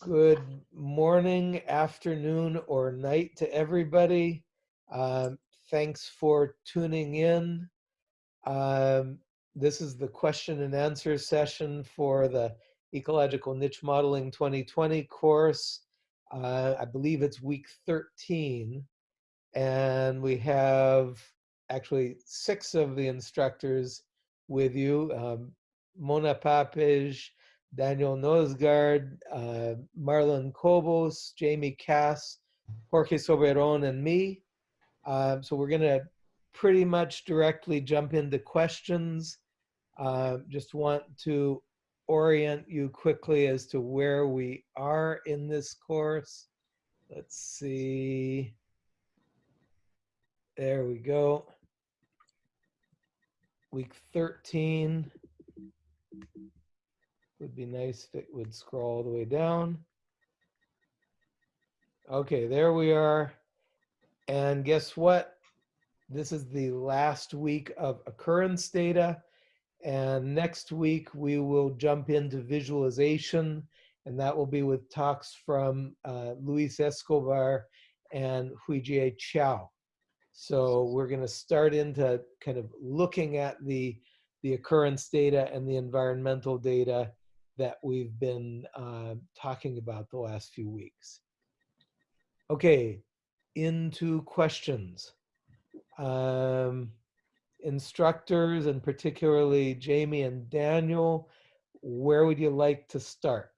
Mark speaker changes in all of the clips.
Speaker 1: Good morning, afternoon, or night to everybody. Um, thanks for tuning in. Um, this is the question and answer session for the Ecological Niche Modeling 2020 course. Uh, I believe it's week 13. And we have actually six of the instructors with you. Um, Mona Papeş, Daniel Noesgaard, uh, Marlon Cobos, Jamie Kass, Jorge Soberon, and me. Uh, so we're going to pretty much directly jump into questions. Uh, just want to orient you quickly as to where we are in this course. Let's see. There we go. Week 13. Would be nice if it would scroll all the way down. Okay, there we are. And guess what? This is the last week of occurrence data. And next week we will jump into visualization and that will be with talks from uh, Luis Escobar and Huijie Qiao. So we're gonna start into kind of looking at the, the occurrence data and the environmental data that we've been uh, talking about the last few weeks. Okay, into questions. Um, instructors and particularly Jamie and Daniel, where would you like to start?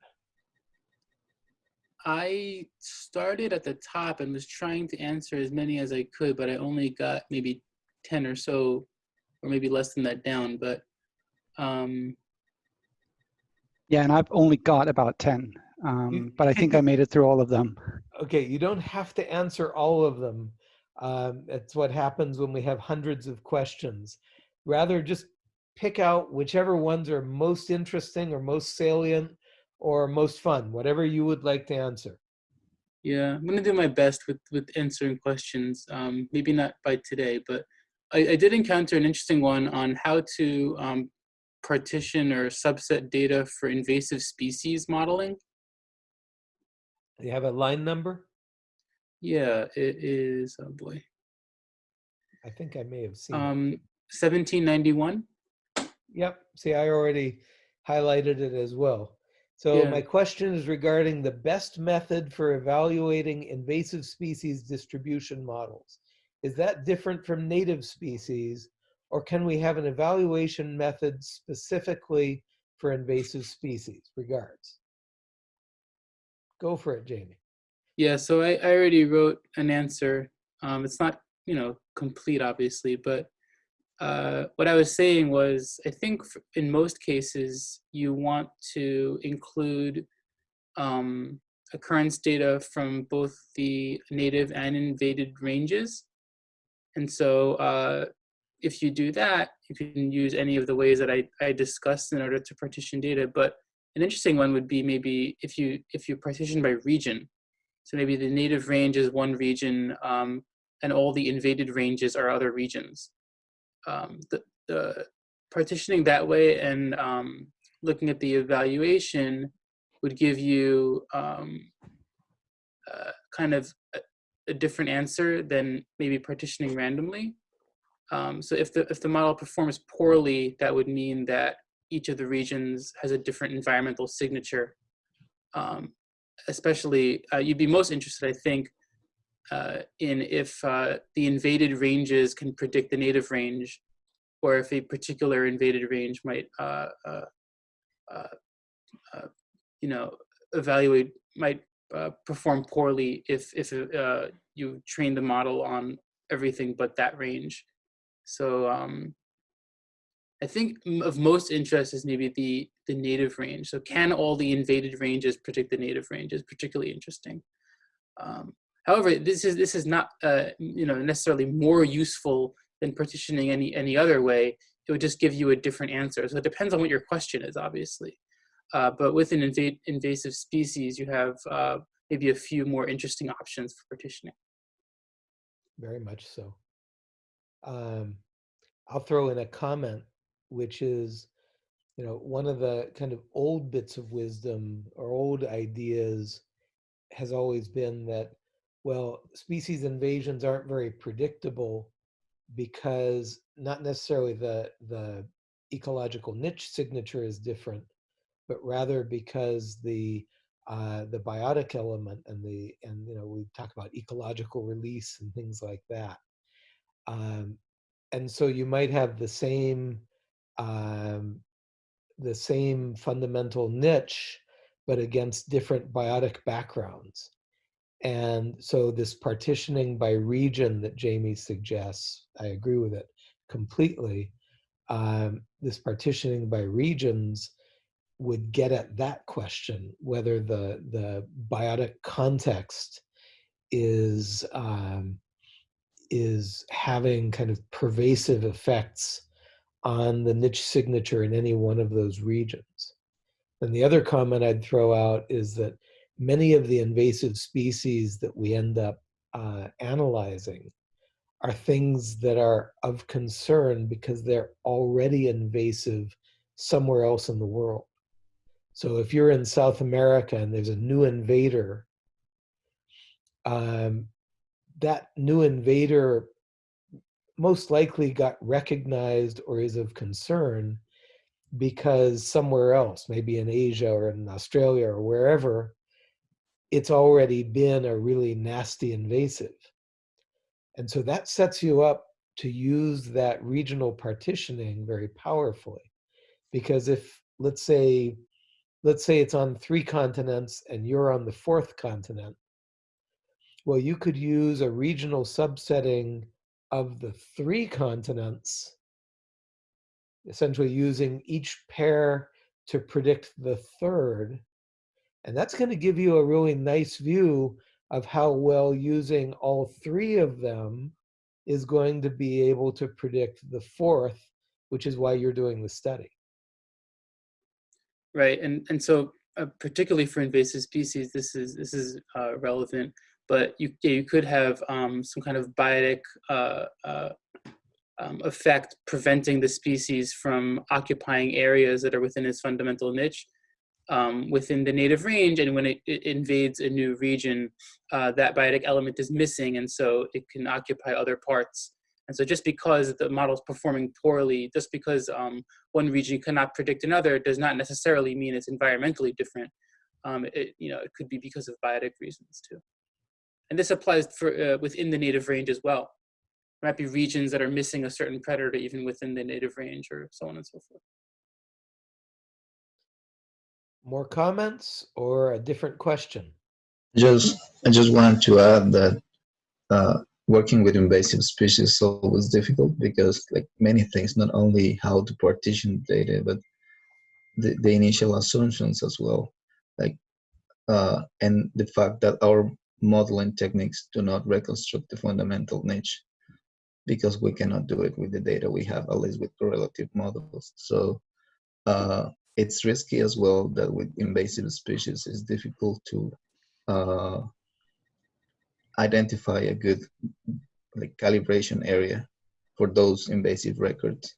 Speaker 2: I started at the top and was trying to answer as many as I could, but I only got maybe 10 or so, or maybe less than that down. But um,
Speaker 3: yeah, and I've only got about 10, um, but I think I made it through all of them.
Speaker 1: Okay, you don't have to answer all of them. Um, that's what happens when we have hundreds of questions. Rather, just pick out whichever ones are most interesting or most salient or most fun, whatever you would like to answer.
Speaker 2: Yeah, I'm gonna do my best with, with answering questions. Um, maybe not by today, but I, I, did encounter an interesting one on how to um, partition or subset data for invasive species modeling.
Speaker 1: Do you have a line number?
Speaker 2: Yeah, it is, oh boy.
Speaker 1: I think I may have seen
Speaker 2: um, 1791.
Speaker 1: Yep, see, I already highlighted it as well. So yeah. my question is regarding the best method for evaluating invasive species distribution models. Is that different from native species or can we have an evaluation method specifically for invasive species? Regards. Go for it, Jamie.
Speaker 2: Yeah, so I, I already wrote an answer. Um, it's not, you know, complete, obviously, but uh, what I was saying was, I think in most cases, you want to include um, occurrence data from both the native and invaded ranges. And so uh, if you do that, you can use any of the ways that I, I discussed in order to partition data. But an interesting one would be maybe if you if you partition by region. So maybe the native range is one region um, and all the invaded ranges are other regions. Um, the, the partitioning that way and um, looking at the evaluation would give you um, uh, kind of a, a different answer than maybe partitioning randomly. Um, so if the, if the model performs poorly, that would mean that each of the regions has a different environmental signature. Um, especially, uh, you'd be most interested, I think, uh, in if uh, the invaded ranges can predict the native range, or if a particular invaded range might, uh, uh, uh, you know, evaluate, might perform poorly if, if you train the model on everything but that range. So um, I think of most interest is maybe the, the native range. So can all the invaded ranges predict the native range is particularly interesting. Um, however, this is, this is not uh, you know, necessarily more useful than partitioning any, any other way. It would just give you a different answer. So it depends on what your question is, obviously. Uh, but with an inv invasive species, you have uh, maybe a few more interesting options for partitioning.
Speaker 1: Very much so um, I'll throw in a comment, which is you know, one of the kind of old bits of wisdom or old ideas has always been that, well, species invasions aren't very predictable because not necessarily the the ecological niche signature is different, but rather because the uh, the biotic element and the and you know we talk about ecological release and things like that. Um, and so you might have the same um, the same fundamental niche, but against different biotic backgrounds. And so this partitioning by region that Jamie suggests, I agree with it completely. Um, this partitioning by regions would get at that question, whether the, the biotic context is, um, is having kind of pervasive effects on the niche signature in any one of those regions. And the other comment I'd throw out is that many of the invasive species that we end up uh, analyzing are things that are of concern because they're already invasive somewhere else in the world. So if you're in South America and there's a new invader, um, that new invader most likely got recognized or is of concern because somewhere else, maybe in Asia or in Australia or wherever, it's already been a really nasty invasive. And so that sets you up to use that regional partitioning very powerfully. Because if, let's say, let's say it's on three continents and you're on the fourth continent, well, you could use a regional subsetting of the three continents, essentially using each pair to predict the third. And that's going to give you a really nice view of how well using all three of them is going to be able to predict the fourth, which is why you're doing the study.
Speaker 2: Right, and and so uh, particularly for invasive species, this is this is uh, relevant but you, you could have um, some kind of biotic uh, uh, um, effect preventing the species from occupying areas that are within its fundamental niche um, within the native range. And when it, it invades a new region, uh, that biotic element is missing. And so it can occupy other parts. And so just because the model is performing poorly, just because um, one region cannot predict another does not necessarily mean it's environmentally different. Um, it, you know, it could be because of biotic reasons too. And this applies for uh, within the native range as well. There might be regions that are missing a certain predator even within the native range or so on and so forth.
Speaker 1: More comments or a different question?
Speaker 4: Just, I just wanted to add that uh, working with invasive species is always difficult because like many things, not only how to partition data, but the, the initial assumptions as well. Like, uh, and the fact that our modeling techniques do not reconstruct the fundamental niche because we cannot do it with the data we have, at least with correlative models. So uh, it's risky as well that with invasive species, it's difficult to uh, identify a good like calibration area for those invasive records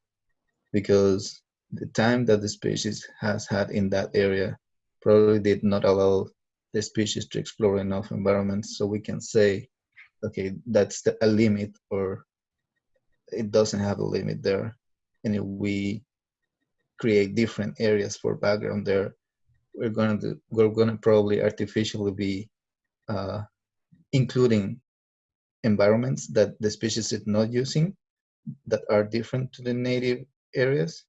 Speaker 4: because the time that the species has had in that area probably did not allow the species to explore enough environments so we can say, okay, that's the, a limit or it doesn't have a limit there. And if we create different areas for background there, we're gonna do, we're gonna probably artificially be uh, including environments that the species is not using that are different to the native areas,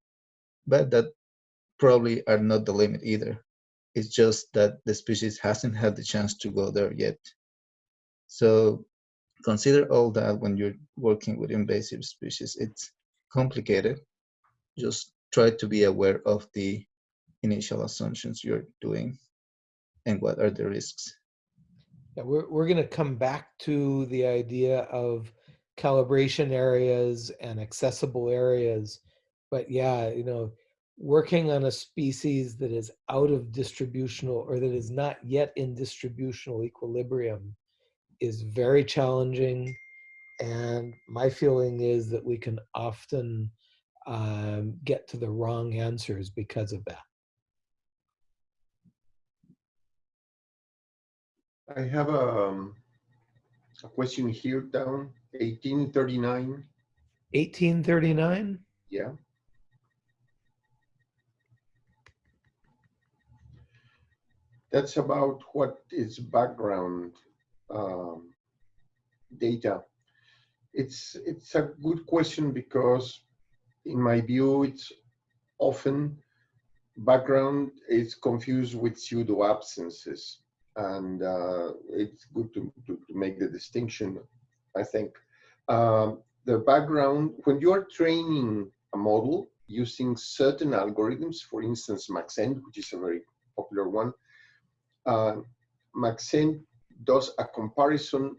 Speaker 4: but that probably are not the limit either. It's just that the species hasn't had the chance to go there yet. So consider all that when you're working with invasive species. It's complicated. Just try to be aware of the initial assumptions you're doing and what are the risks.
Speaker 1: Yeah, we're, we're going to come back to the idea of calibration areas and accessible areas. But yeah, you know, working on a species that is out of distributional or that is not yet in distributional equilibrium is very challenging. And my feeling is that we can often um, get to the wrong answers because of that.
Speaker 5: I have a, um, a question here down, 1839,
Speaker 1: 1839?
Speaker 5: yeah. That's about what is background um, data. It's, it's a good question because in my view, it's often background is confused with pseudo absences and uh, it's good to, to, to, make the distinction, I think. Um, the background, when you are training a model using certain algorithms, for instance, Maxent, which is a very popular one, uh, Maxent does a comparison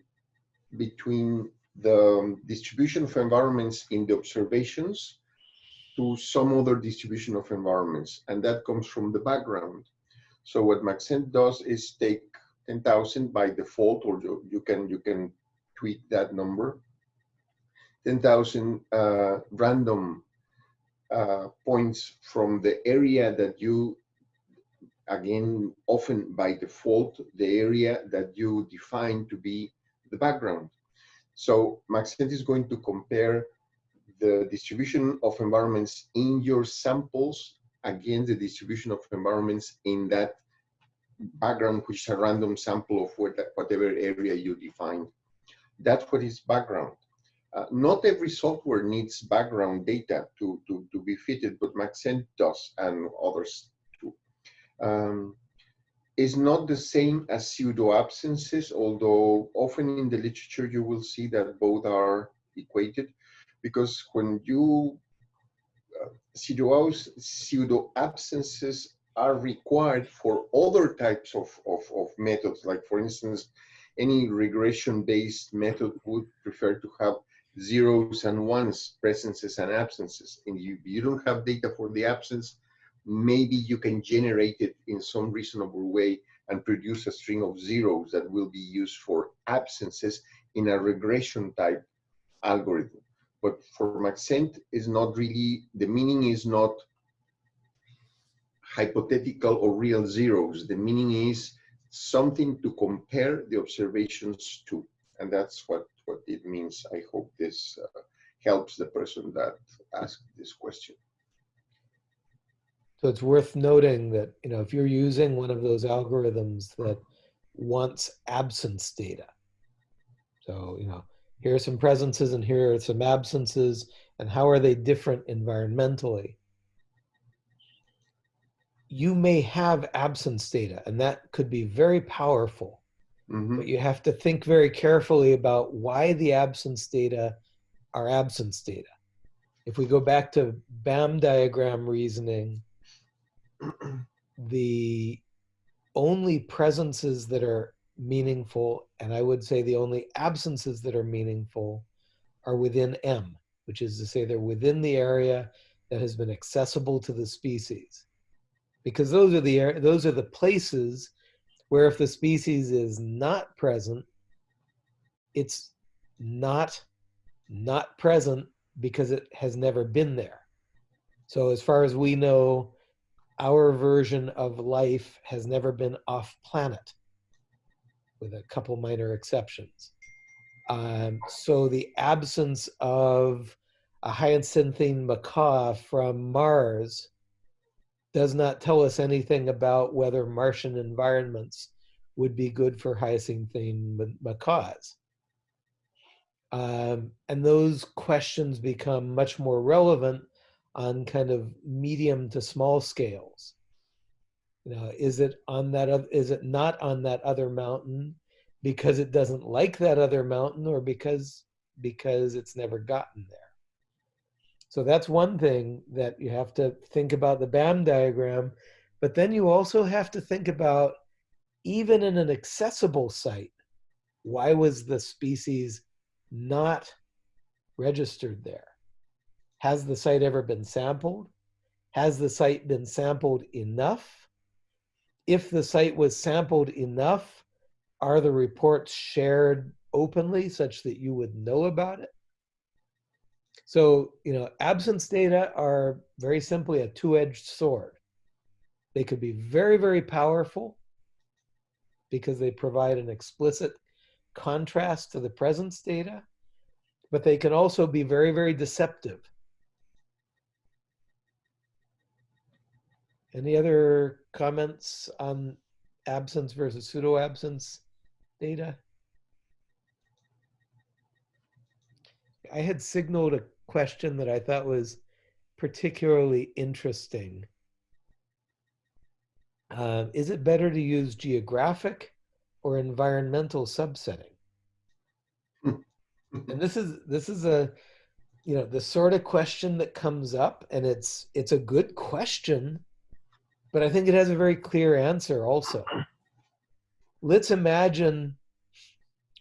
Speaker 5: between the distribution of environments in the observations to some other distribution of environments, and that comes from the background. So what Maxent does is take 10,000 by default, or you, you, can you can tweak that number. 10,000 uh, random uh, points from the area that you, again, often by default, the area that you define to be the background. So Maxent is going to compare the distribution of environments in your samples against the distribution of environments in that background, which is a random sample of whatever area you define. That's what is background. Uh, not every software needs background data to, to, to be fitted, but Maxent does and others. Um, is not the same as pseudo absences, although often in the literature you will see that both are equated because when you uh, pseudo, pseudo absences are required for other types of, of, of methods. Like for instance, any regression-based method would prefer to have zeros and ones, presences and absences. And you, you don't have data for the absence, maybe you can generate it in some reasonable way and produce a string of zeros that will be used for absences in a regression type algorithm. But for Maxent is not really, the meaning is not hypothetical or real zeros. The meaning is something to compare the observations to. And that's what, what it means. I hope this uh, helps the person that asked this question.
Speaker 1: So it's worth noting that, you know, if you're using one of those algorithms that wants absence data, so, you know, here are some presences and here are some absences, and how are they different environmentally? you may have absence data and that could be very powerful mm -hmm. but you have to think very carefully about why the absence data are absence data if we go back to BAM diagram reasoning the only presences that are meaningful and i would say the only absences that are meaningful are within m which is to say they're within the area that has been accessible to the species because those are the those are the places where if the species is not present, it's not not present because it has never been there. So as far as we know, our version of life has never been off planet, with a couple minor exceptions. Um, so the absence of a hyacinthine macaw from Mars does not tell us anything about whether Martian environments would be good for hyacinthine macaws. Um, and those questions become much more relevant on kind of medium to small scales. You know, is it on that? Is it not on that other mountain because it doesn't like that other mountain, or because because it's never gotten there? So that's one thing that you have to think about the BAM diagram. But then you also have to think about, even in an accessible site, why was the species not registered there? Has the site ever been sampled? Has the site been sampled enough? If the site was sampled enough, are the reports shared openly such that you would know about it? So, you know, absence data are very simply a two-edged sword. They could be very, very powerful because they provide an explicit contrast to the presence data, but they can also be very, very deceptive. Any other comments on absence versus pseudo-absence data? I had signaled a question that I thought was particularly interesting. Uh, is it better to use geographic or environmental subsetting? and this is this is a you know the sort of question that comes up and it's it's a good question but i think it has a very clear answer also let's imagine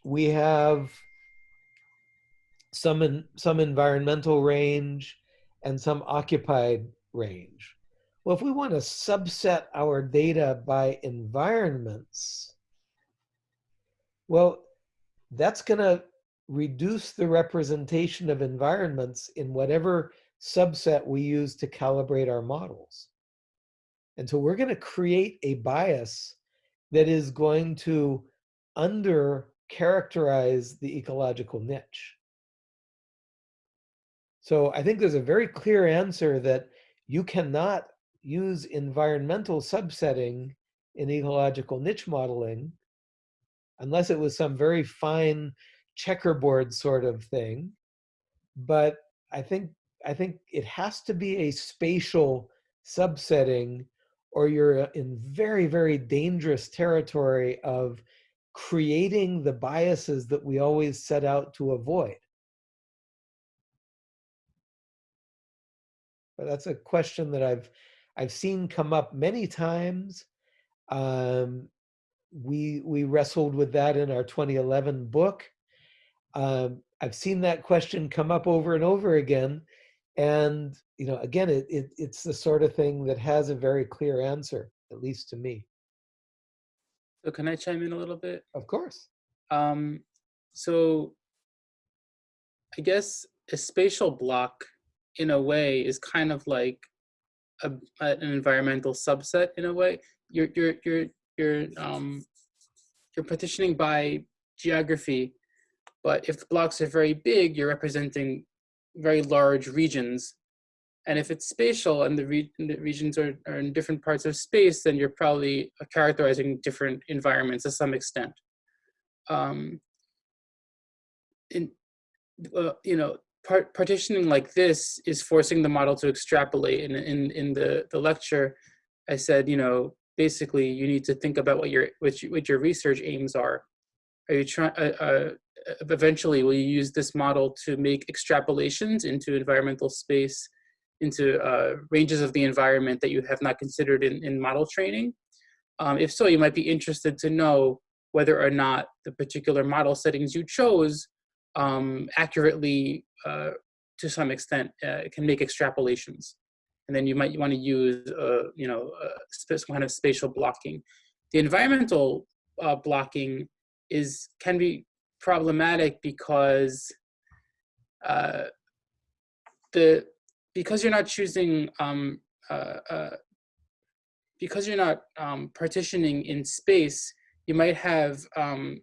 Speaker 1: we have some in, some environmental range and some occupied range well if we want to subset our data by environments well that's going to reduce the representation of environments in whatever subset we use to calibrate our models. And so we're going to create a bias that is going to under characterize the ecological niche. So I think there's a very clear answer that you cannot use environmental subsetting in ecological niche modeling unless it was some very fine checkerboard sort of thing. But I think I think it has to be a spatial subsetting or you're in very, very dangerous territory of creating the biases that we always set out to avoid. But that's a question that I've I've seen come up many times. Um, we we wrestled with that in our 2011 book. Um, I've seen that question come up over and over again. And, you know, again, it, it, it's the sort of thing that has a very clear answer, at least to me.
Speaker 2: So can I chime in a little bit?
Speaker 1: Of course.
Speaker 2: Um, so I guess a spatial block in a way is kind of like a, an environmental subset in a way. You're, you're, you're, you're, um, you're partitioning by geography but if the blocks are very big, you're representing very large regions. And if it's spatial and the, re the regions are, are, in different parts of space, then you're probably characterizing different environments to some extent. Um, in, uh, you know, part, partitioning like this is forcing the model to extrapolate. And in, in the, the lecture, I said, you know, basically you need to think about what your, what, you, what your research aims are. Are you trying, uh, uh, eventually will you use this model to make extrapolations into environmental space, into uh, ranges of the environment that you have not considered in, in model training? Um, if so, you might be interested to know whether or not the particular model settings you chose um, accurately, uh, to some extent, uh, can make extrapolations. And then you might want to use, uh, you know, some kind of spatial blocking. The environmental uh, blocking is can be problematic because uh, the because you're not choosing um, uh, uh, because you're not um, partitioning in space, you might have um,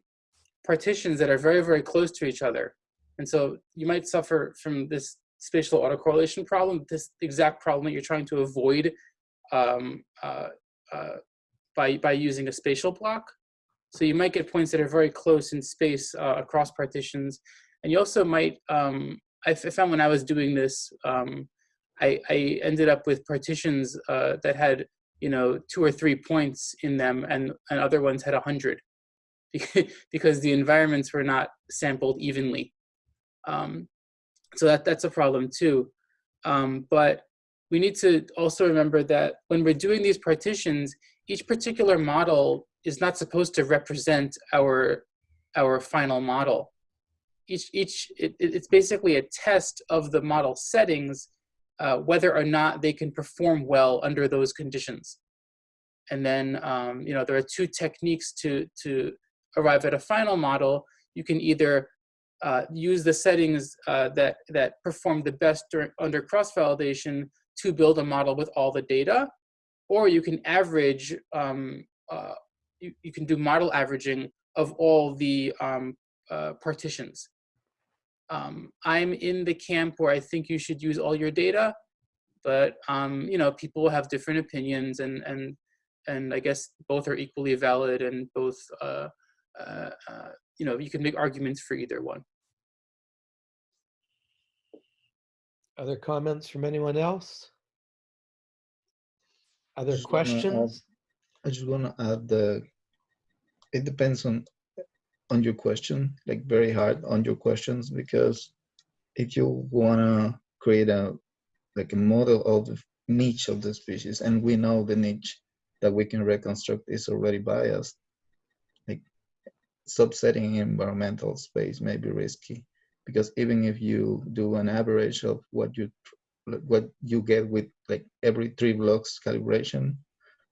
Speaker 2: partitions that are very, very close to each other. And so you might suffer from this spatial autocorrelation problem, this exact problem that you're trying to avoid um, uh, uh, by, by using a spatial block. So you might get points that are very close in space uh, across partitions. And you also might, um, I found when I was doing this, um, I, I, ended up with partitions uh, that had, you know, two or three points in them and, and other ones had a 100 because the environments were not sampled evenly. Um, so that, that's a problem too. Um, but we need to also remember that when we're doing these partitions, each particular model is not supposed to represent our our final model. Each each it, it's basically a test of the model settings, uh, whether or not they can perform well under those conditions. And then um, you know there are two techniques to to arrive at a final model. You can either uh, use the settings uh, that, that perform the best during, under cross-validation to build a model with all the data. Or you can average, um, uh, you, you can do model averaging of all the um, uh, partitions. Um, I'm in the camp where I think you should use all your data, but um, you know, people have different opinions and, and, and I guess both are equally valid and both uh, uh, uh, you know, you can make arguments for either one.
Speaker 1: Other comments from anyone else? Other
Speaker 4: Just wanna add-
Speaker 1: questions?
Speaker 4: I just want to add the, it depends on, on your question, like very hard on your questions, because if you want to create a, like a model of the niche of the species, and we know the niche that we can reconstruct is already biased, like subsetting environmental space may be risky, because even if you do an average of what you, what you get with like every three blocks calibration,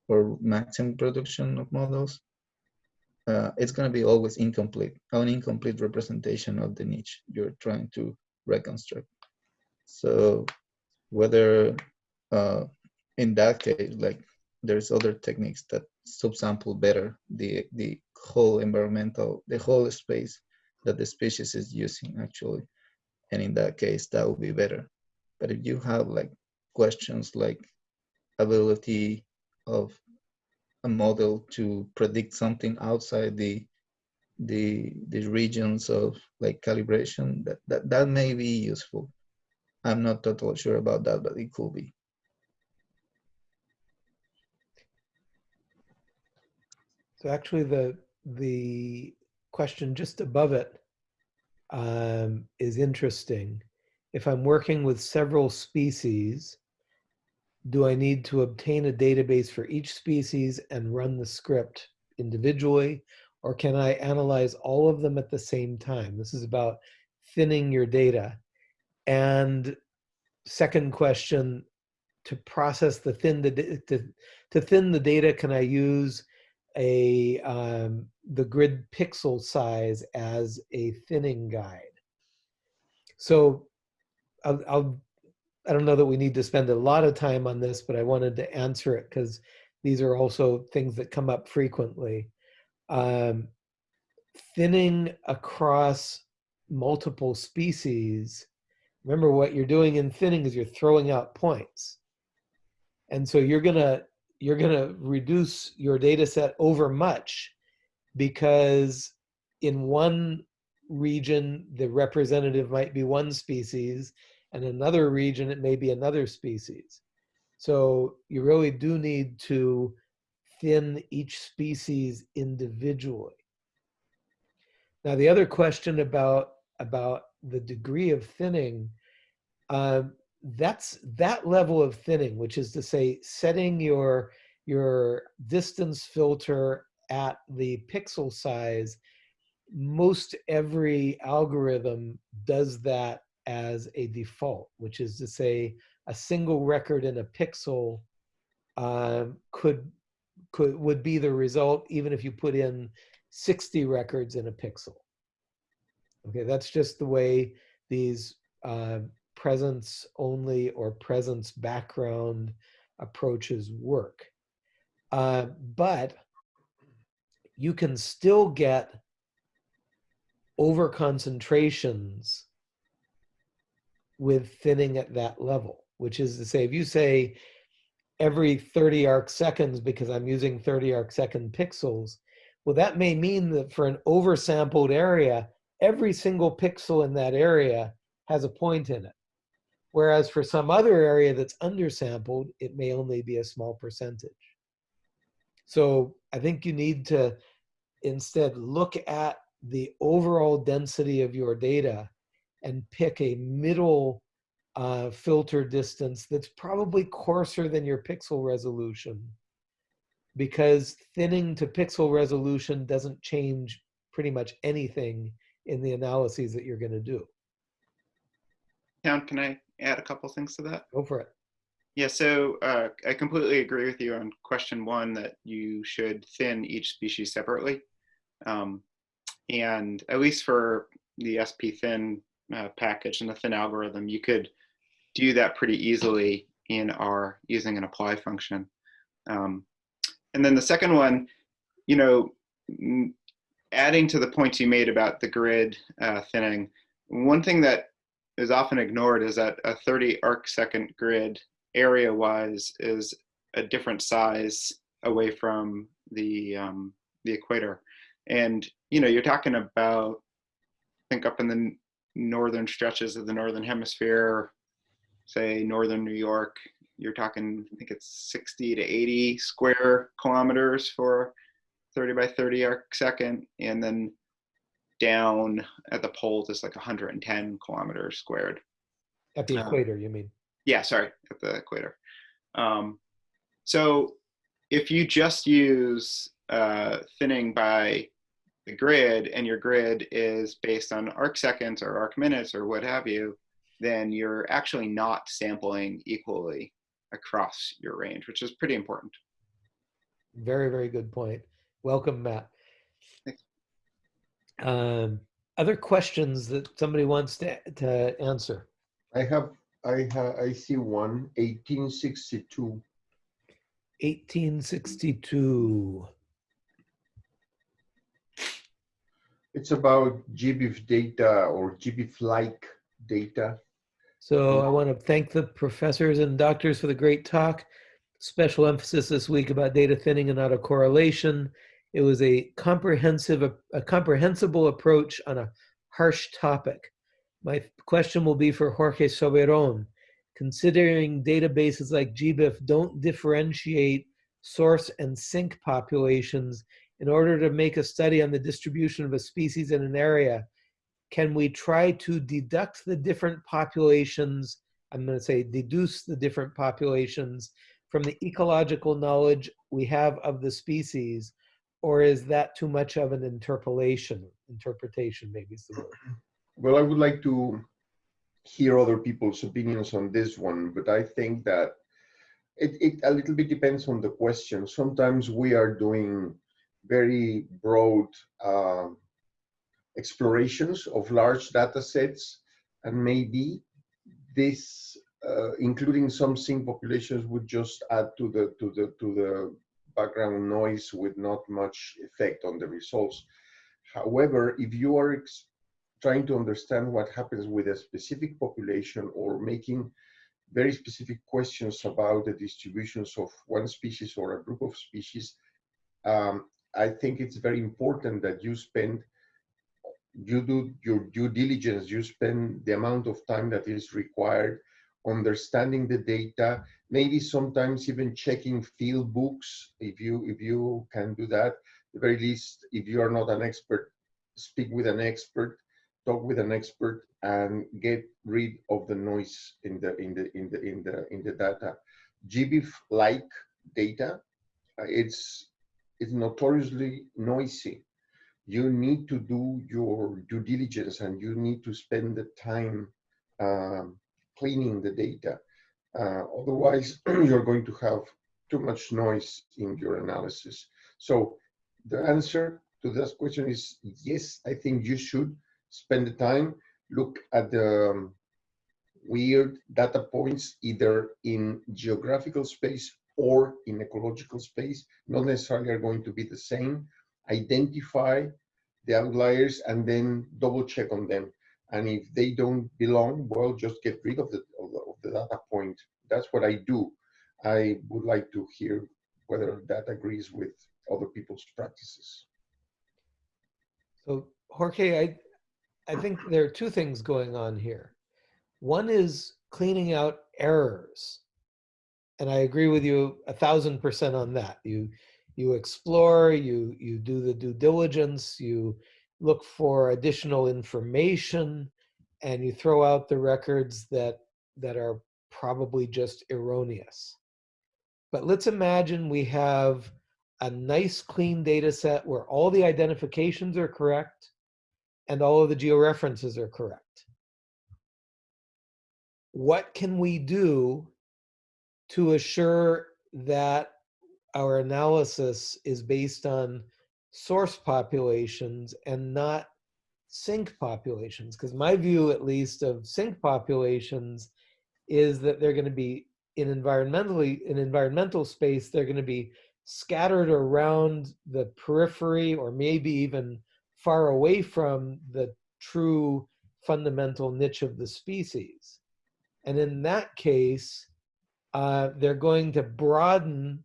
Speaker 4: or maximum production of models, uh, it's going to be always incomplete, an incomplete representation of the niche you're trying to reconstruct. So whether uh, in that case, like there's other techniques that subsample better the, the whole environmental, the whole space that the species is using actually. And in that case, that would be better. But if you have like questions like ability of a model to predict something outside the the the regions of like calibration that that, that may be useful i'm not totally sure about that but it could be
Speaker 1: So actually the, the question just above it um, is interesting. If I'm working with several species, do I need to obtain a database for each species and run the script individually? Or can I analyze all of them at the same time? This is about thinning your data. And second question, to process the thin, the to, to thin the data, can I use a um, the grid pixel size as a thinning guide. So I'll, I'll I don't know that we need to spend a lot of time on this, but I wanted to answer it because these are also things that come up frequently. Um, thinning across multiple species. Remember what you're doing in thinning is you're throwing out points. And so you're gonna you're gonna reduce your data set over much because in one region the representative might be one species and another region it may be another species. So you really do need to thin each species individually. Now the other question about about the degree of thinning, um, that's that level of thinning, which is to say setting your your distance filter at the pixel size. Most every algorithm does that as a default, which is to say a single record in a pixel um, could could would be the result even if you put in 60 records in a pixel. Okay, that's just the way these uh, presence only or presence background approaches work. Uh, but you can still get over concentrations with thinning at that level, which is to say, if you say every 30 arc seconds because I'm using 30 arc second pixels, well, that may mean that for an oversampled area, every single pixel in that area has a point in it. Whereas for some other area that's undersampled, it may only be a small percentage. So I think you need to instead look at the overall density of your data and pick a middle uh, filter distance that's probably coarser than your pixel resolution because thinning to pixel resolution doesn't change pretty much anything in the analyses that you're going to do.
Speaker 6: Town, can I add a couple things to that?
Speaker 1: Go for it.
Speaker 6: Yeah, so uh, I completely agree with you on question one that you should thin each species separately. Um, and at least for the spThin uh, package and the thin algorithm, you could do that pretty easily in R using an apply function. Um, and then the second one, you know, adding to the points you made about the grid uh, thinning, one thing that is often ignored is that a 30 arc second grid area wise is a different size away from the um, the equator. And you know, you're talking about I think up in the northern stretches of the northern hemisphere, say northern New York, you're talking I think it's 60 to 80 square kilometers for 30 by 30 arc second, and then down at the poles is like 110 kilometers squared.
Speaker 1: At the
Speaker 6: Um,
Speaker 1: equator, you mean?
Speaker 6: Yeah, sorry, at the equator. Um, so if you just use uh, thinning by the grid and your grid is based on arc seconds or arc minutes or what have you, then you're actually not sampling equally across your range, which is pretty important.
Speaker 1: Very, very good point. Welcome, Matt.
Speaker 6: Thanks.
Speaker 1: Um, other questions that somebody wants to, to answer?
Speaker 5: I have, I ha I see one, 1862.
Speaker 1: 1862.
Speaker 5: It's about GBIF data or GBIF-like data.
Speaker 1: So I want to thank the professors and doctors for the great talk. Special emphasis this week about data thinning and autocorrelation. It was a comprehensive, a comprehensible approach on a harsh topic. My question will be for Jorge Soberon. Considering databases like GBIF don't differentiate source and sink populations in order to make a study on the distribution of a species in an area, can we try to deduct the different populations, I'm going to say deduce the different populations from the ecological knowledge we have of the species, or is that too much of an interpolation? Interpretation maybe is the word.
Speaker 5: Well, I would like to hear other people's opinions on this one, but I think that it, it a little bit depends on the question. Sometimes we are doing very broad uh, explorations of large data sets, and maybe this, uh, including some sink populations, would just add to the to the to the background noise with not much effect on the results. However, if you are trying to understand what happens with a specific population or making very specific questions about the distributions of one species or a group of species, um, I think it's very important that you spend, you do your due diligence, you spend the amount of time that is required understanding the data, maybe sometimes even checking field books if you if you can do that. At the very least, if you are not an expert, speak with an expert, talk with an expert, and get rid of the noise in the in the in the in the in the data. GBIF like data, uh, it's it's notoriously noisy. You need to do your due diligence and you need to spend the time um, cleaning the data. Uh, otherwise, you're going to have too much noise in your analysis. So the answer to this question is yes, I think you should spend the time, look at the um, weird data points either in geographical space or in ecological space, not necessarily are going to be the same. Identify the outliers and then double check on them. And if they don't belong, well, just get rid of the, of the, data point. That's what I do. I would like to hear whether that agrees with other people's practices.
Speaker 1: So Jorge, I, I think there are two things going on here. One is cleaning out errors. And I agree with you a thousand percent on that. You, you explore, you, you do the due diligence, you look for additional information, and you throw out the records that, that are probably just erroneous. But let's imagine we have a nice clean data set where all the identifications are correct and all of the georeferences are correct. What can we do to assure that our analysis is based on source populations and not sink populations? Because my view, at least, of sink populations is that they're going to be in environmentally in environmental space. They're going to be scattered around the periphery, or maybe even far away from the true fundamental niche of the species. And in that case, uh, they're going to broaden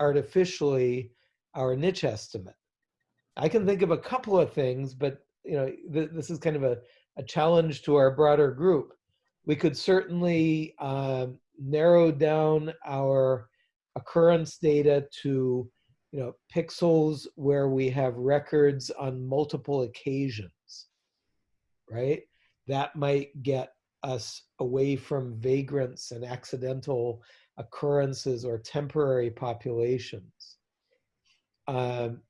Speaker 1: artificially our niche estimate. I can think of a couple of things, but you know, th this is kind of a, a challenge to our broader group. We could certainly um, narrow down our occurrence data to, you know, pixels where we have records on multiple occasions, right? That might get us away from vagrants and accidental occurrences or temporary populations. Um,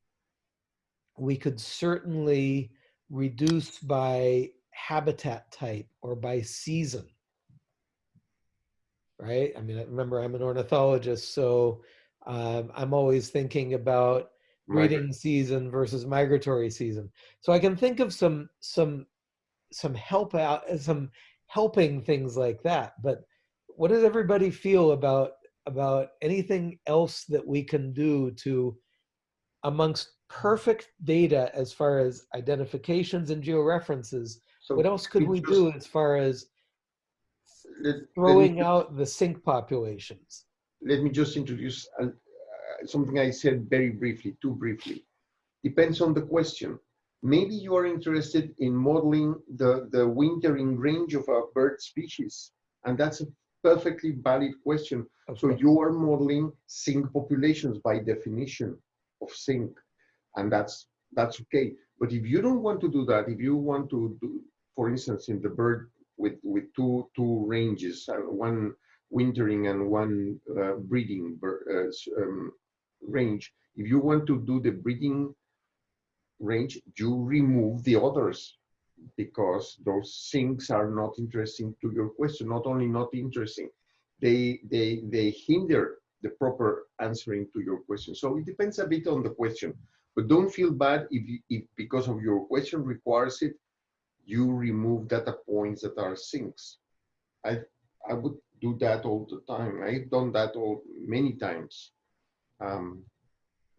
Speaker 1: we could certainly reduce by habitat type or by season. Right? I mean, remember I'm an ornithologist, so um, I'm always thinking about breeding season versus migratory season. So I can think of some some some help out some helping things like that. But what does everybody feel about about anything else that we can do to amongst perfect data as far as identifications and georeferences
Speaker 5: So
Speaker 1: what else could we do as far as
Speaker 5: let, let
Speaker 1: throwing out the sink populations
Speaker 5: let me just introduce uh, something I said very briefly, too briefly. Depends on the question. Maybe you are interested in modeling the, the wintering range of a bird species, and that's a perfectly valid question.
Speaker 1: of
Speaker 5: So you are modeling sink populations by definition of sink, and that's that's okay. But if you don't want to do that, if you want to do, for instance, in the bird with with two two ranges, uh, one wintering and one uh, breeding bir- uh, um, range, if you want to do the breeding range, you remove the others because those things are not interesting to your question. Not only not interesting, they they they hinder the proper answering to your question. So it depends a bit on the question, but don't feel bad if, you, if because of your question requires it, you remove data points that are sinks. I I would do that all the time. I've done that all many times. Um,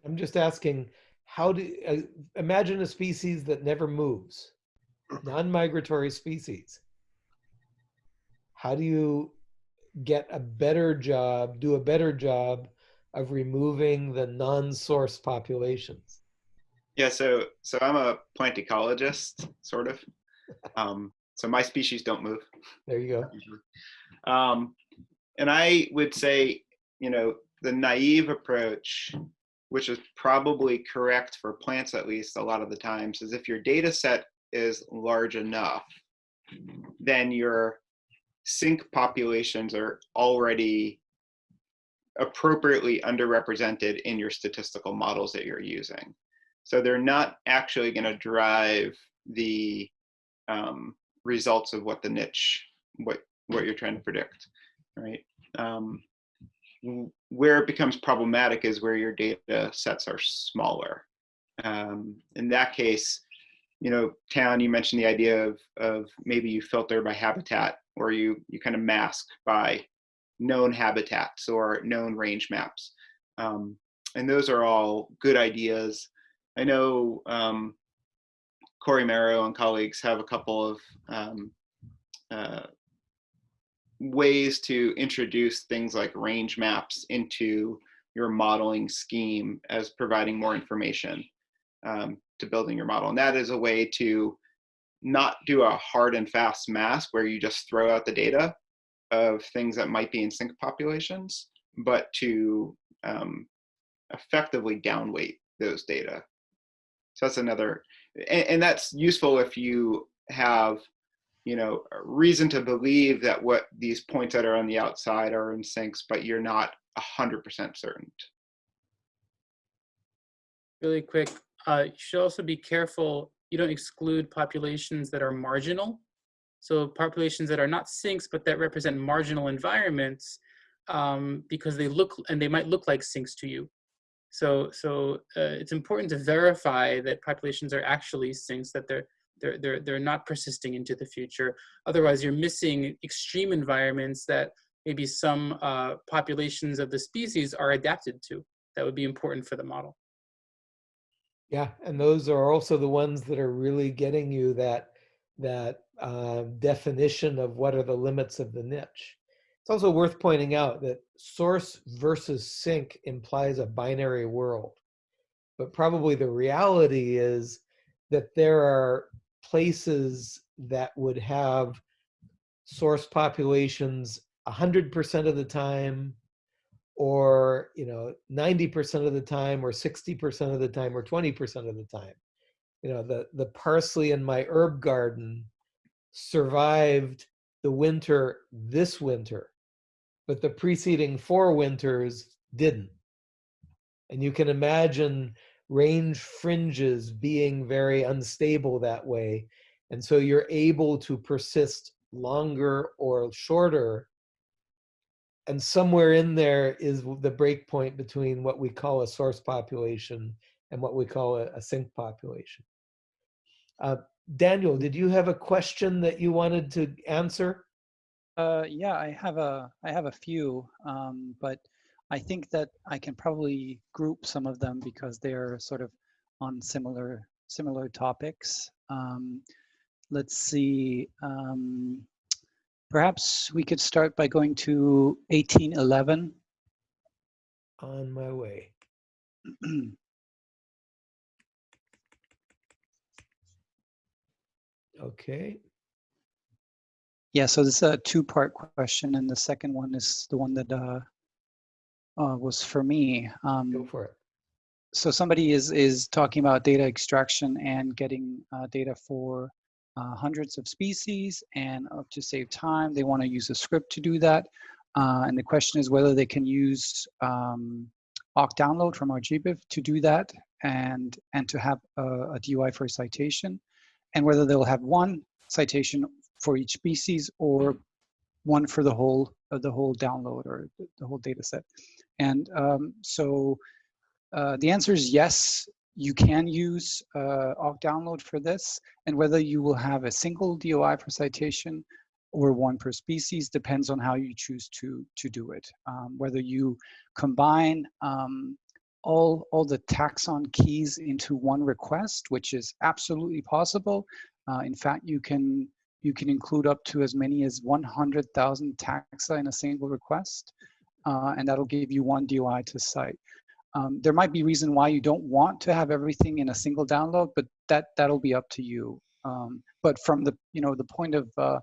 Speaker 1: i'm just asking how do uh, imagine a species that never moves non-migratory species how do you get a better job do a better job of removing the non-source populations
Speaker 6: Yeah, so so I'm a plant ecologist, sort of. Um, so my species don't move.
Speaker 1: there you go.
Speaker 6: Um, and I would say, you know, the naive approach, which is probably correct for plants at least a lot of the times, is if your data set is large enough, then your sink populations are already appropriately underrepresented in your statistical models that you're using. So they're not actually going to drive the um, results of what the niche, what what you're trying to predict, right? Um, where it becomes problematic is where your data sets are smaller. Um, in that case, you know, Town, you mentioned the idea of, of maybe you filter by habitat or you, you kind of mask by known habitats or known range maps. Um, and those are all good ideas. I know um, Cory Merow and colleagues have a couple of um, uh, ways to introduce things like range maps into your modeling scheme as providing more information um, to building your model. And that is a way to not do a hard and fast mask where you just throw out the data of things that might be in sink populations, but to um, effectively downweight those data. So that's another, and, and that's useful if you have you know, reason to believe that what these points that are on the outside are in sinks, but you're not 100% certain.
Speaker 2: Really quick, uh, you should also be careful, you don't exclude populations that are marginal. So populations that are not sinks, but that represent marginal environments um, because they look, and they might look like sinks to you. So, so uh, it's important to verify that populations are actually sinks, that they're, They're, they're, they're not persisting into the future. Otherwise, you're missing extreme environments that maybe some uh, populations of the species are adapted to. That would be important for the model.
Speaker 1: Yeah, and those are also the ones that are really getting you that that uh, definition of what are the limits of the niche. It's also worth pointing out that source versus sink implies a binary world, but probably the reality is that there are places that would have source populations 100% of the time or you know 90% of the time or 60% of the time or 20% of the time. You know the the parsley in my herb garden survived the winter this winter but the preceding four winters didn't. And you can imagine range fringes being very unstable that way and so you're able to persist longer or shorter and somewhere in there is the break point between what we call a source population and what we call a, a sink population. Uh, Daniel, did you have a question that you wanted to answer?
Speaker 3: Uh, yeah, I have a I have a few, um, but I think that I can probably group some of them because they're sort of on similar similar topics. Um, let's see. Um, Perhaps we could start by going to 1811.
Speaker 1: On my way. Okay.
Speaker 3: yeah, so this is a two-part question, and the second one is the one that uh, uh, was for me. Um,
Speaker 1: Go for it.
Speaker 3: so somebody is is talking about data extraction and getting uh, data for uh, hundreds of species and uh, to save time, they want to use a script to do that. Uh, and the question is whether they can use um, occ_download from RGBIF to do that and, and to have a, a DOI for a citation and whether they'll have one citation for each species or one for the whole uh, the whole download or the whole data set. And um, so uh, the answer is yes, you can use uh, occ_download for this, and whether you will have a single DOI per citation or one per species depends on how you choose to to do it. Um, whether you combine um, all all the taxon keys into one request, which is absolutely possible. Uh, in fact, you can you can include up to as many as 100,000 taxa in a single request, uh, and that'll give you one DOI to cite. Um, there might be reason why you don't want to have everything in a single download, but that that'll be up to you. Um, but from the you know the point of uh,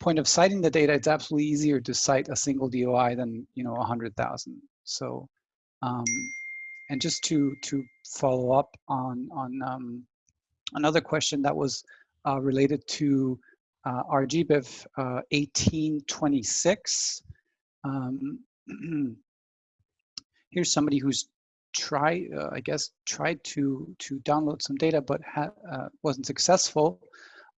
Speaker 3: point of citing the data, it's absolutely easier to cite a single DOI than you know a hundred thousand. So, um, and just to to follow up on on um, another question that was uh, related to uh, RGBIF uh, 1826. Um, here's somebody who's try, uh, I guess, tried to to download some data, but uh, wasn't successful.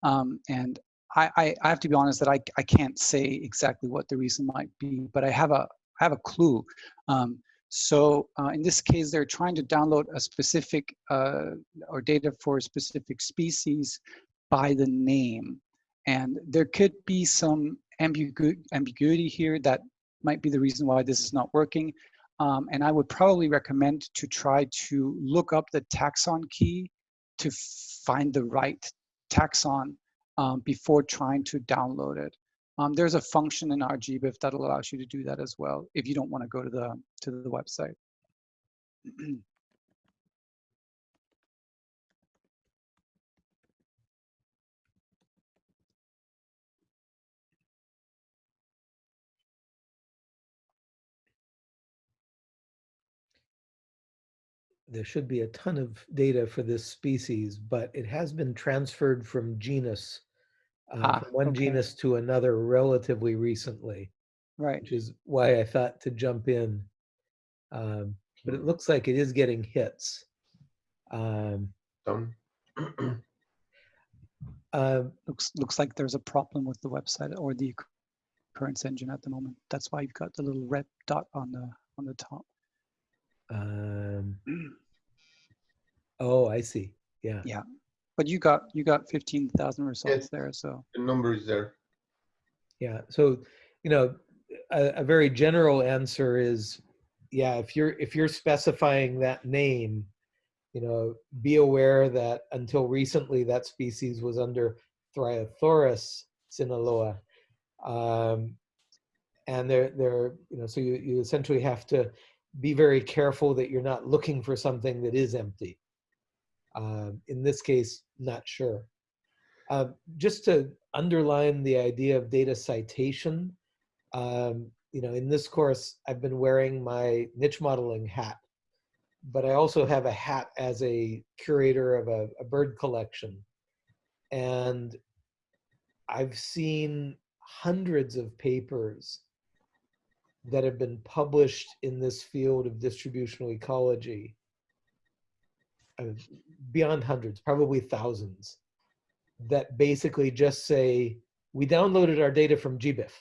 Speaker 3: Um, and I, I, I, have to be honest that I, I can't say exactly what the reason might be, but I have a I have a clue. Um, so uh, in this case, they're trying to download a specific uh, or data for a specific species by the name, and there could be some ambigu ambiguity here that might be the reason why this is not working. Um, and I would probably recommend to try to look up the taxon key to find the right taxon um, before trying to download it. Um, there's a function in RGBIF that allows you to do that as well if you don't want to go to the to the website.
Speaker 1: there should be a ton of data for this species, but it has been transferred from genus, uh,
Speaker 3: Ah,
Speaker 1: from one
Speaker 3: okay.
Speaker 1: genus to another relatively recently,
Speaker 3: Right.
Speaker 1: which is why I thought to jump in. Um, but it looks like it is getting hits. Um,
Speaker 5: Done.
Speaker 1: uh,
Speaker 3: Looks looks like there's a problem with the website or the occurrence engine at the moment. That's why you've got the little red dot on the on the top.
Speaker 1: um, oh, I see. Yeah.
Speaker 3: Yeah. but you got you got 15,000 results there, so
Speaker 5: The number is there.
Speaker 1: Yeah, so, you know, a, a very general answer is, yeah, if you're, if you're specifying that name, you know, be aware that until recently that species was under Thryothorus sinaloa. Um, and they're, they're, you know, so you, you essentially have to be very careful that you're not looking for something that is empty. Um, in this case, not sure. Uh, just to underline the idea of data citation, um, you know, in this course, I've been wearing my niche modeling hat, but I also have a hat as a curator of a, a bird collection. And I've seen hundreds of papers that have been published in this field of distributional ecology. Uh, Beyond hundreds, probably thousands, that basically just say, we downloaded our data from GBIF.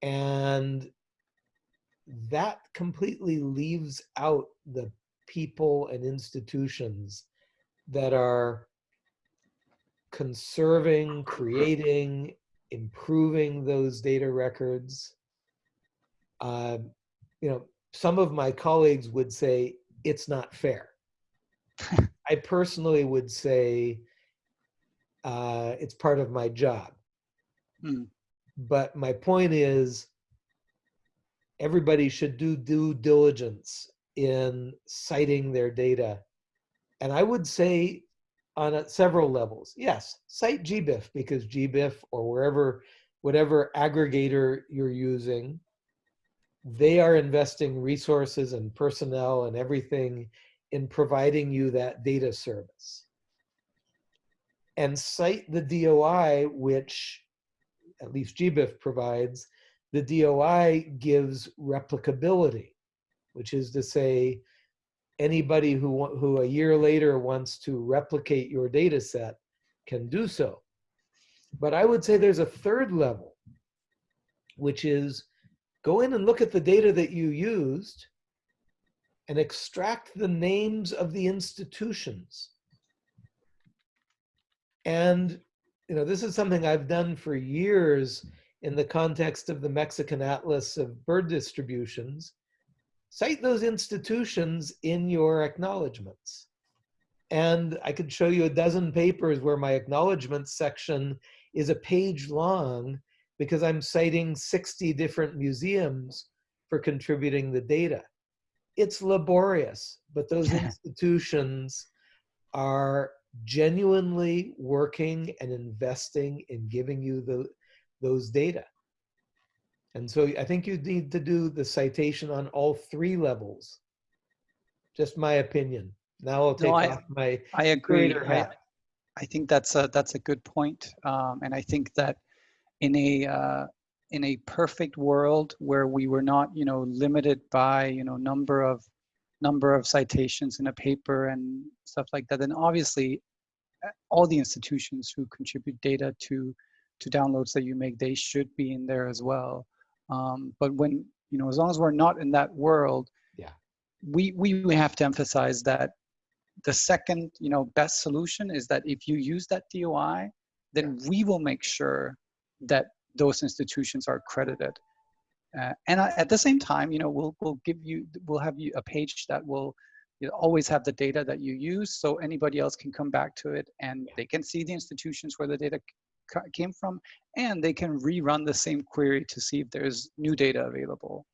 Speaker 1: And that completely leaves out the people and institutions that are conserving, creating, improving those data records. Um, you know, some of my colleagues would say it's not fair. I personally would say uh, it's part of my job.
Speaker 3: Hmm.
Speaker 1: But my point is, everybody should do due diligence in citing their data. And I would say on a, several levels, yes, cite GBIF because GBIF or wherever, whatever aggregator you're using, they are investing resources and personnel and everything in providing you that data service. And cite the DOI, which at least GBIF provides, the DOI gives replicability, which is to say, anybody who, who a year later wants to replicate your data set can do so. But I would say there's a third level, which is go in and look at the data that you used and extract the names of the institutions. And, you know, this is something I've done for years in the context of the Mexican Atlas of Bird Distributions. Cite those institutions in your acknowledgements. And I could show you a dozen papers where my acknowledgements section is a page long because I'm citing 60 different museums for contributing the data. It's laborious, but those institutions are genuinely working and investing in giving you the, those data. And so I think you need to do the citation on all three levels. Just my opinion. Now I'll take
Speaker 3: No, I-
Speaker 1: off my
Speaker 3: I agree. I. I think that's a that's a good point. Um, and I think that in a uh, in a perfect world where we were not, you know, limited by, you know, number of number of citations in a paper and stuff like that, then obviously uh, all the institutions who contribute data to to downloads that you make, they should be in there as well. Um, but when, you know, as long as we're not in that world,
Speaker 1: Yeah.
Speaker 3: we we we have to emphasize that the second, you know, best solution is that if you use that DOI, then we will make sure that those institutions are credited. Uh, and I, at the same time, you know, we'll we'll give you we'll have you a page that will you know, always have the data that you use, so anybody else can come back to it and they can see the institutions where the data came from, and they can rerun the same query to see if there's new data available.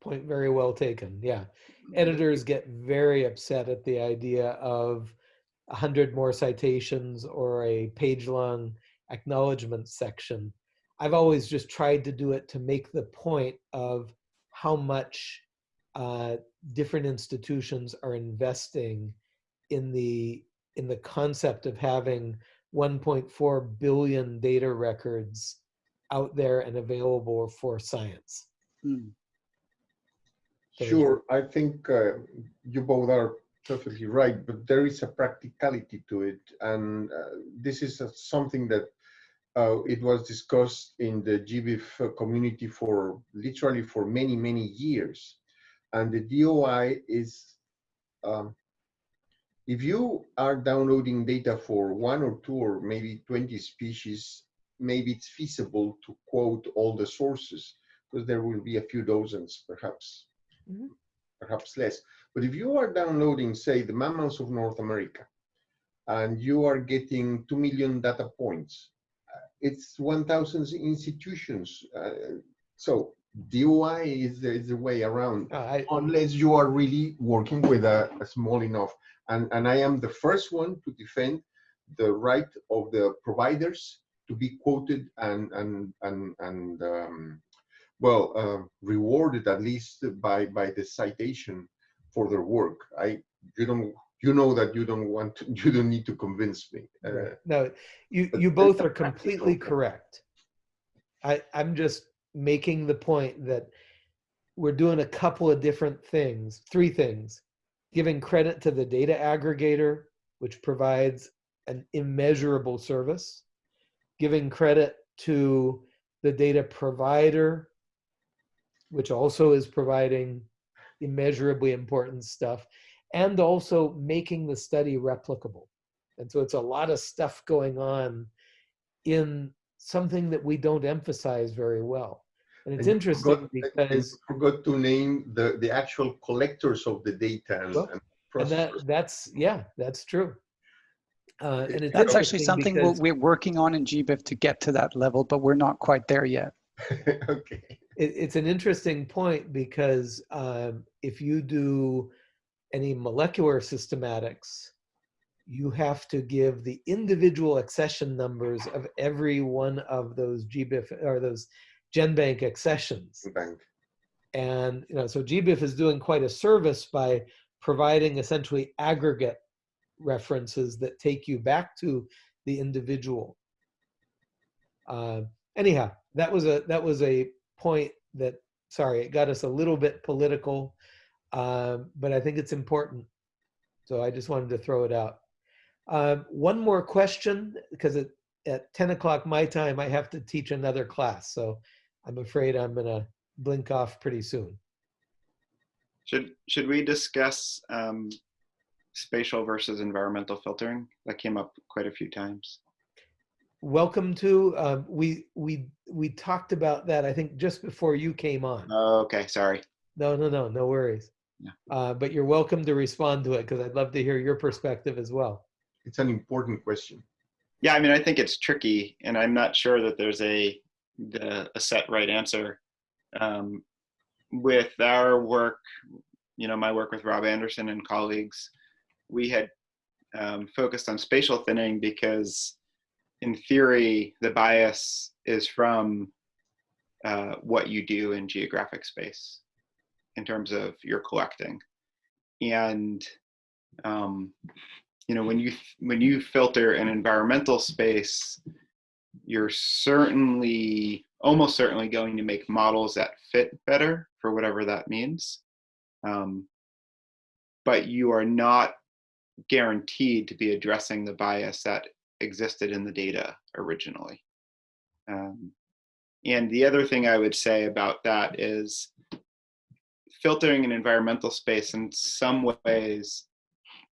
Speaker 1: Point very well taken. Yeah. Editors get very upset at the idea of a hundred more citations or a page long acknowledgement section. I've always just tried to do it to make the point of how much uh, different institutions are investing in the in the concept of having 1.4 billion data records out there and available for science.
Speaker 3: Mm.
Speaker 1: So.
Speaker 5: Sure, I think uh, you both are perfectly right, but there is a practicality to it, and uh, this is uh, something that uh, it was discussed in the GBIF community for literally for many many years, and the DOI is um, if you are downloading data for one or two or maybe 20 species, maybe it's feasible to quote all the sources because there will be a few dozens perhaps,
Speaker 1: Mhm.
Speaker 5: perhaps less. But if you are downloading, say, the mammals of North America, and you are getting 2 million data points, it's 1,000 institutions. Uh, so DOI is the, is the way around
Speaker 1: Uh, I,
Speaker 5: unless you are really working with a, a small enough. And, and I am the first one to defend the right of the providers to be quoted and, and, and, and um, well, uh, rewarded at least by, by the citation for their work. I, you don't, you know that you don't want to, you don't need to convince me. Uh,
Speaker 1: Right. No, you, you both are completely correct. I, I'm just making the point that we're doing a couple of different things, three things. Giving credit to the data aggregator, which provides an immeasurable service. Giving credit to the data provider, which also is providing immeasurably important stuff. And also making the study replicable. And so it's a lot of stuff going on in something that we don't emphasize very well. And it's
Speaker 5: And
Speaker 1: interesting
Speaker 5: forgot-
Speaker 1: because,
Speaker 5: you forgot to name the, the actual collectors of the data and,
Speaker 1: Well,
Speaker 5: and
Speaker 1: and that, that's, yeah, that's true. Uh, and it's
Speaker 3: That's actually something we're,
Speaker 1: because
Speaker 3: we're working on in GBIF to get to that level, but we're not quite there yet.
Speaker 5: okay.
Speaker 1: it, it's an interesting point because um, if you do any molecular systematics, you have to give the individual accession numbers of every one of those GBIF or those GenBank accessions.
Speaker 5: Bank.
Speaker 1: And you know, so GBIF is doing quite a service by providing essentially aggregate references that take you back to the individual. Uh, anyhow, that was a that was a point that sorry, it got us a little bit political, um, but I think it's important. So I just wanted to throw it out. Um, one more question because it, at 10 o'clock my time, I have to teach another class. So I'm afraid I'm going to blink off pretty soon.
Speaker 6: Should should we discuss um, spatial versus environmental filtering? That came up quite a few times.
Speaker 1: Welcome to, um, we, we, we talked about that, I think just before you came on.
Speaker 6: Oh, okay, sorry.
Speaker 1: No, no, no, no worries.
Speaker 6: Yeah.
Speaker 1: Uh, but you're welcome to respond to it because I'd love to hear your perspective as well.
Speaker 5: It's an important question.
Speaker 6: Yeah, I mean, I think it's tricky, and I'm not sure that there's a the, a set right answer. Um, with our work, you know, my work with Rob Anderson and colleagues, we had um, focused on spatial thinning because, in theory, the bias is from uh, what you do in geographic space in terms of your collecting, and um, you know when you when you filter an environmental space you're certainly almost certainly going to make models that fit better for whatever that means. Um, but you are not guaranteed to be addressing the bias that existed in the data originally. Um, and the other thing i would say about that is filtering an environmental space in some ways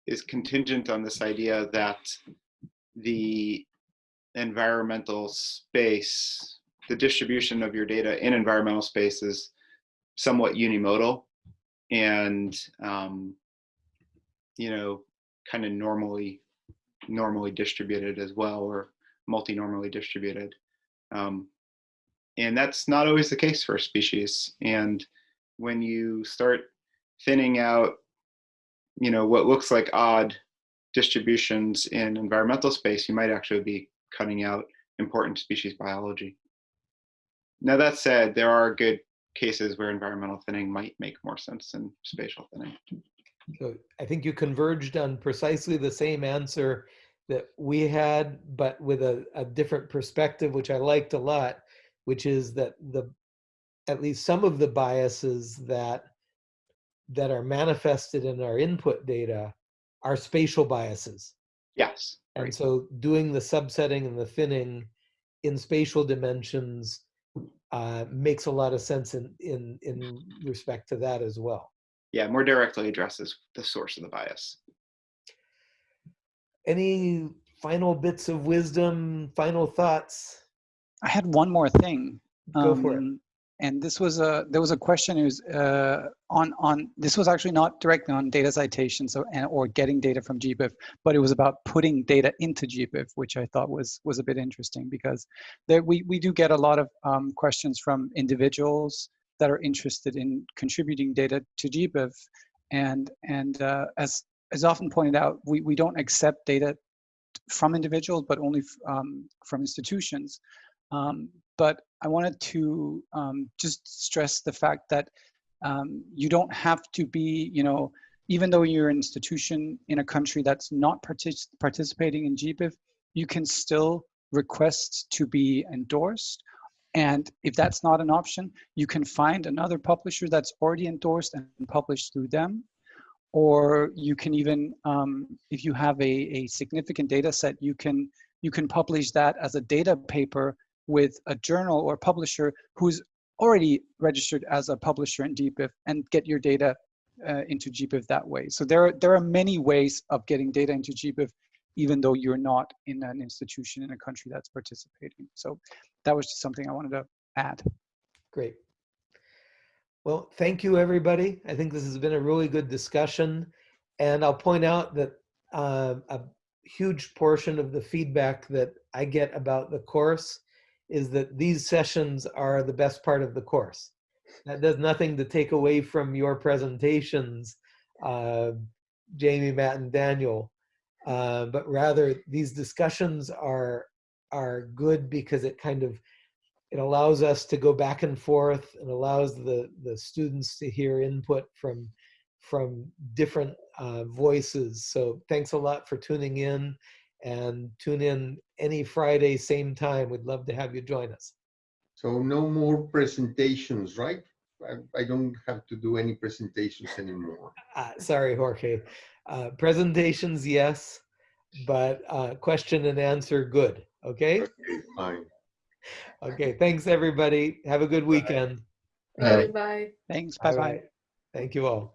Speaker 6: is contingent on this idea that the environmental space, the distribution of your data in environmental space is somewhat unimodal and, um, you know, kind of normally, normally distributed as well, or multi-normally distributed. Um, and that's not always the case for a species. And when you start thinning out you know what looks like odd distributions in environmental space, you might actually be cutting out important species biology. Now that said, there are good cases where environmental thinning might make more sense than spatial thinning.
Speaker 1: So I think you converged on precisely the same answer that we had, but with a, a different perspective, which I liked a lot, which is that the at least some of the biases that that are manifested in our input data are spatial biases.
Speaker 6: Yes.
Speaker 1: And
Speaker 6: right.
Speaker 1: so doing the subsetting and the thinning in spatial dimensions uh, makes a lot of sense in, in, in respect to that as well.
Speaker 6: Yeah, more directly addresses the source of the bias.
Speaker 1: any final bits of wisdom, final thoughts?
Speaker 3: I had one more thing.
Speaker 1: Go for it.
Speaker 3: And this was a there was a question. Was uh, on on this was actually not directly on data citation so and or getting data from GBIF, but it was about putting data into GBIF, which I thought was was a bit interesting because there we we do get a lot of um, questions from individuals that are interested in contributing data to GBIF, and and uh, as as often pointed out, we we don't accept data from individuals, but only um, from institutions. Um, but I wanted to um, just stress the fact that um, you don't have to be, you know, even though you're an institution in a country that's not partic- participating in GBIF, you can still request to be endorsed. And if that's not an option, you can find another publisher that's already endorsed and publish through them. Or you can even, um, if you have a, a significant data set, you can you can publish that as a data paper with a journal or publisher who's already registered as a publisher in GBIF and get your data uh, into GBIF that way. So there are, there are many ways of getting data into GBIF, even though you're not in an institution in a country that's participating. So that was just something I wanted to add.
Speaker 1: Great. Well, thank you, everybody. I think this has been a really good discussion. And I'll point out that uh, a huge portion of the feedback that I get about the course is that these sessions are the best part of the course. That does nothing to take away from your presentations, uh, Jamie, Matt, and Daniel, uh, but rather these discussions are are good because it kind of it allows us to go back and forth and allows the the students to hear input from from different uh, voices. So thanks a lot for tuning in and tune in any Friday, same time. We'd love to have you join us.
Speaker 5: So no more presentations, right? I, I don't have to do any presentations anymore.
Speaker 1: Uh, sorry, Jorge. Uh, presentations, yes, but uh, question and answer, good. Okay.
Speaker 5: Okay, fine.
Speaker 1: Okay. Thanks, everybody. Have a good weekend.
Speaker 4: Right.
Speaker 7: Bye.
Speaker 3: Thanks.
Speaker 1: Bye-bye.
Speaker 3: Bye bye.
Speaker 1: Thank you all.